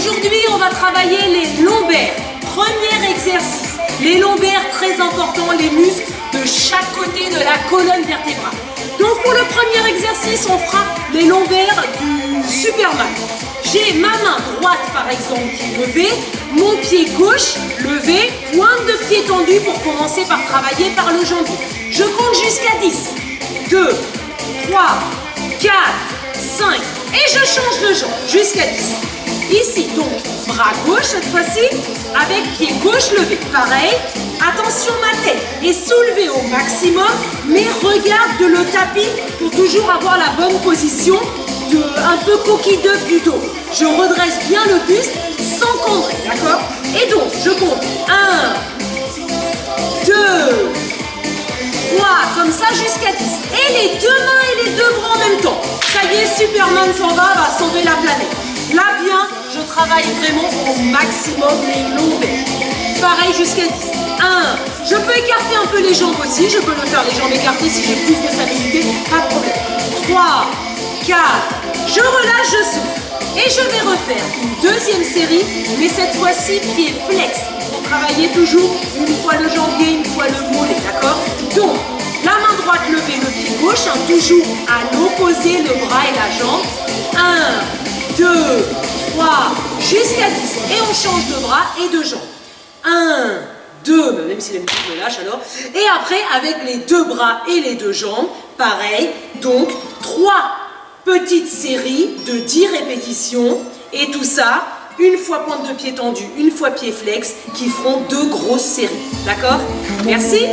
Aujourd'hui, on va travailler les lombaires. Premier exercice. Les lombaires, très importants, les muscles de chaque côté de la colonne vertébrale. Donc pour le premier exercice, on fera les lombaires du Superman. J'ai ma main droite par exemple qui est levée, mon pied gauche levé, pointe de pied tendue pour commencer par travailler par le jambier. Je compte jusqu'à 10. 2, 3, 4, 5 et je change de jambe jusqu'à 10. Ici donc, bras gauche cette fois-ci, avec pied gauche levé. Pareil, attention ma tête est soulevée au maximum, mais regarde le tapis pour toujours avoir la bonne position de un peu coquille d'œuf du dos. Je redresse bien le buste sans cambrer, d'accord? Et donc, je compte 1, 2, 3, comme ça jusqu'à 10. Et les deux mains et les deux bras en même temps. Ça y est, Superman s'en va, va sauver la planète. Bien, travaille vraiment au maximum les lombaires. Pareil jusqu'à 10. 1. Je peux écarter un peu les jambes aussi. Je peux le faire les jambes écartées si j'ai plus de stabilité. Pas de problème. 3, 4. Je relâche, je souffle. Et je vais refaire une deuxième série, mais cette fois-ci pied flex. Pour travailler toujours une fois le jambier, une fois le mollet, d'accord? Donc, la main droite levée, le pied gauche, hein, toujours à l'opposé, le bras et la jambe. 1, 2, 3, jusqu'à 10. Et on change de bras et de jambes. 1, 2, même si les muscles me lâchent alors. Et après, avec les deux bras et les deux jambes, pareil. Donc, 3 petite série de 10 répétitions et tout ça, une fois pointe de pied tendu, une fois pied flex, qui feront deux grosses séries. D'accord? Merci